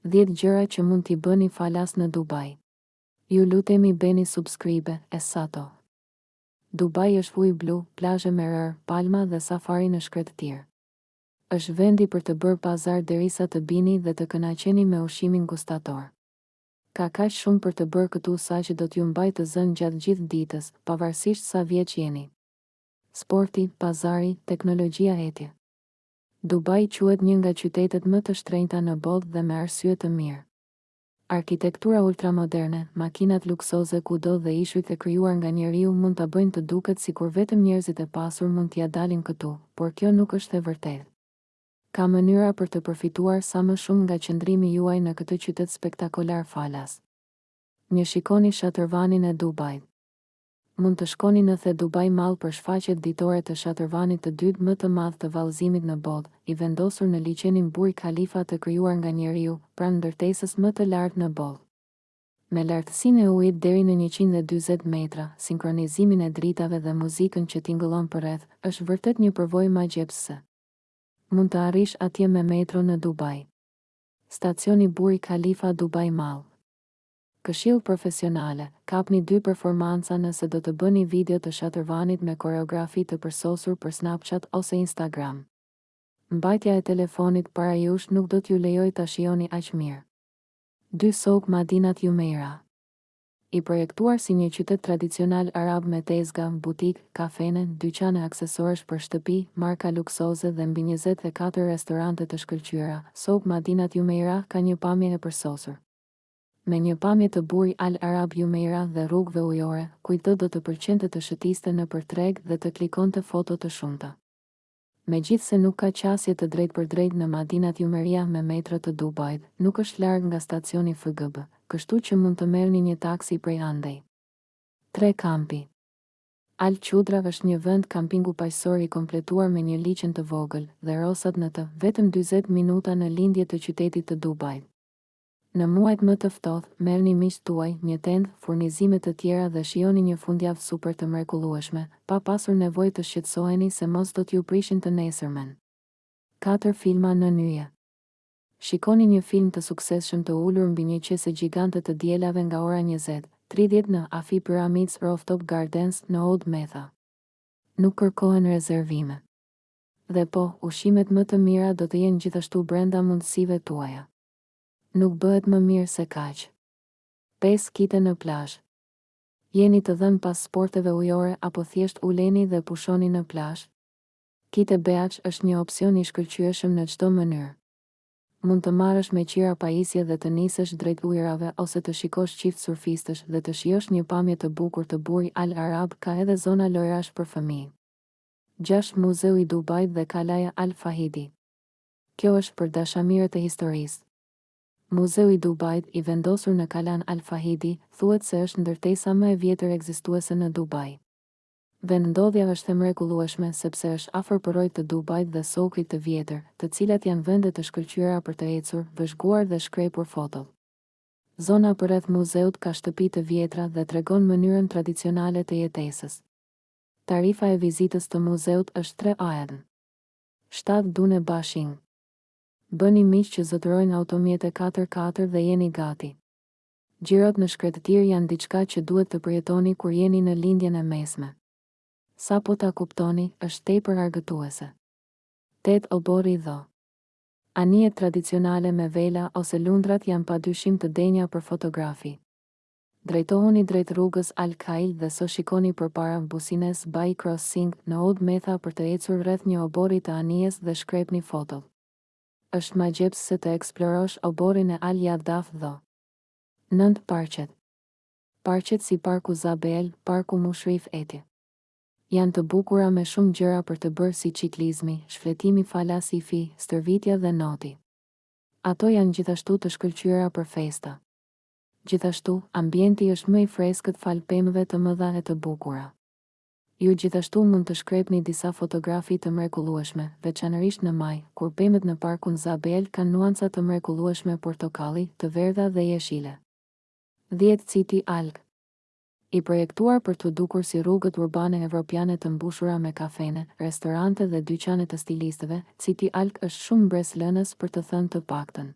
Dhjetë gjëra që mund t'i bëni falas në Dubai Ju lutemi bëni subscribe e sato Dubai është ujë blu, plazhe me rërë, palma dhe safari në shkretëtirë. Është vendi për të bërë pazar derisa të bini dhe të kënaqeni me ushqimin gustator. Ka kaq shumë për të bërë këtu saqë do t'ju mbajë të zënë gjatë gjithë ditës, pavarësisht sa vjeç jeni. Sporti, pazari, teknologjia etj. Dubai quhet një nga qytetet më të shtrenjta në botë dhe me arsye të mirë. Arkitektura ultramoderne, makinat luksoze kudo dhe ishujt e krijuar nga njeriu mund ta bëjnë të duket sikur vetëm njerëzit e pasur mund t'ia dalin këtu, por kjo nuk është e vërtetë. Ka mënyra për të përfituar sa më shumë nga qëndrimi juaj në këtë qytet spektakolar falas një shikoni shatërvanin e Dubait. Mund të shkoni në The Dubai Mall për shfaqjet ditore të shatërvanit të dytë më të madh të vallëzimit në botë, i vendosur në liqenin Burj Khalifa të krijuar nga njeriu, pranë ndërtesës më të lartë në botë. Me lartësinë e ujit deri në njëqind e dyzet metra, sinkronizimin e dritave dhe muzikën që tingëllon përreth, është vërtet një përvojë magjepsëse. Mund të arrish atje me metro në Dubai. Stacioni Burj Khalifa Dubai Mall. Këshillë profesionale, kapni dy performanca nëse do të bëni video të shatërvanit me koreografi të përsosur për Snapchat ose Instagram. Mbajtja e telefonit para jush nuk do t'ju lejojë ta shijoni aq mirë. Dy Souk Madinat Jumeirah I projektuar si një qytet tradicional arab me tezga, butikë, kafene, dyqane aksesorësh për shtëpi, marka luksoze dhe mbi njëzet e katër restorante të shkëlqyera, Souk Madinat Jumeirah ka një pamje e përsosur. Me një pamje të Burj Al Arab Jumeirah dhe rrugëve ujore, kujtdo do t'i pëlqente të shëtiste nëpër treg dhe të klikonte foto të shumta. Megjithëse nuk ka qasje të drejtpërdrejtë në Madinat Jumeirah me metro të Dubait, nuk është larg nga stacioni FGB, kështu që mund të merrni një taksi prej andej. Tre Kampi Al Qudra është një vend kampingu paqësor i kompletuar me një liqen të vogël dhe rosat në të, vetëm dyzet minuta në lindje të qytetit të Dubait. Në muajt më të ftohtë, merrni miqtë tuaj, një tendë, furnizime të tjera dhe shijoni një fundjavë super të mrekullueshme, pa pasur nevojë të shqetësoheni se mos do t'ju prishin të nesërmen. Katër filma nën yje. Shikoni një film të suksesshëm të ulur mbi një qese gjigante të dielave nga ora njëzet, tridhjetë në Wafi Pyramids Rooftop Gardens në Oud Metha. Nuk kërkohen rezervime. Dhe po, ushqimet më të mira do të jenë gjithashtu brenda mundësive tuaja. Nuk bëhet më mirë se kaq. Pesë kite në plazh. Jeni të dhënë pas sporteve ujore apo thjesht uleni dhe pushoni në plazh? Kite beach është një opsion i shkëlqyeshëm në çdo mënyrë. Mund të marrësh me qira pajisje dhe të nisësh drejt ujërave ose të shikosh kite surfistësh dhe të shijosh një pamje të bukur të Burj Al Arab ka edhe zona lojrash për fëmijë. Gjashtë Muzeu i Dubait dhe Kalaja Al Fahidi. Kjo është për dashamirët e historisë. Muzeu i Dubait, i vendosur në Kalanë Al Fahidi, thuhet se është ndërtesa më e vjetër ekzistuese në Dubai. Vendndodhja është e mrekullueshme sepse është afër përroit të Dubait dhe Soukit të vjetër, të cilat janë vende të shkëlqyera për të ecur, vëzhguar dhe shkrepur foto. Zona përreth muzeut ka shtëpi të vjetra dhe tregon mënyrën tradicionale të jetesës. Tarifa e vizitës të muzeut është tre AED. Shtatë dune bashing. Bëni miq që zotërojnë automjete katër katër dhe jeni gati. Xhirot në shkretëtirë janë diçka që duhet të përjetoni kur jeni në Lindjen e Mesme. Sapo ta kuptoni, është tepër argëtuese. Tetë oborri Dhow. Anijet tradicionale me vela ose lundrat janë padyshim të denja për fotografi. Drejtohuni drejt rrugës Al Khail dhe shikoni përpara Business Bay Crossing në Oud Metha për të ecur rreth një oborri të anijes dhe shkrepni foto. Është magjepsëse të eksplorosh oborrin e Al Jaddaf Dhow. Nëntë parqet. Parqet si Parku Zabeel, Parku Mushrif etj. Janë të bukura me shumë gjëra për të bërë si çiklizmi, shfletimi falas WiFi, stërvitja dhe noti. Ato janë gjithashtu të shkëlqyera për festa. Gjithashtu, ambienti është më i freskët falë pemëve të mëdha e të bukura. Ju gjithashtu mund të shkrepni disa fotografi të mrekullueshme, veçanërisht në maj, kur pemët në Parkun Zabeel kanë nuanca të mrekullueshme portokalli, të verdha dhe jeshile. Dhjetë City Walk. I projektuar për t'u dukur si rrugët urbane evropiane të mbushura me kafene, restorante dhe dyqane të stilistëve, City Walk është shumë mbresëlënës për të thënë të paktën.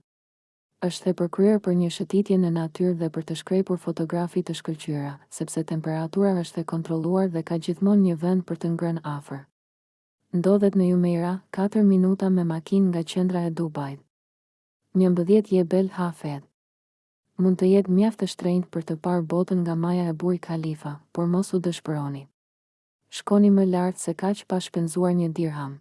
Është e përkryer për një shëtitje në natyrë dhe për të shkrepur fotografi të shkëlqyera, sepse temperatura është e kontrolluar dhe ka gjithmonë një vend për të ngrënë afër. Ndodhet në Jumeirah, katër minuta me makinë nga qendra e Dubait. Njëmbëdhjetë Jebel Hafeet. Mund të jetë mjaft e shtrenjtë për të parë botën nga maja e Burj Khalifa, por mos u dëshpëroni. Shkoni më lart se kaq pa shpenzuar një dirham.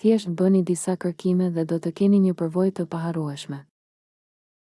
Thjesht bëni disa kërkime dhe do të keni një përvojë të paharrueshme.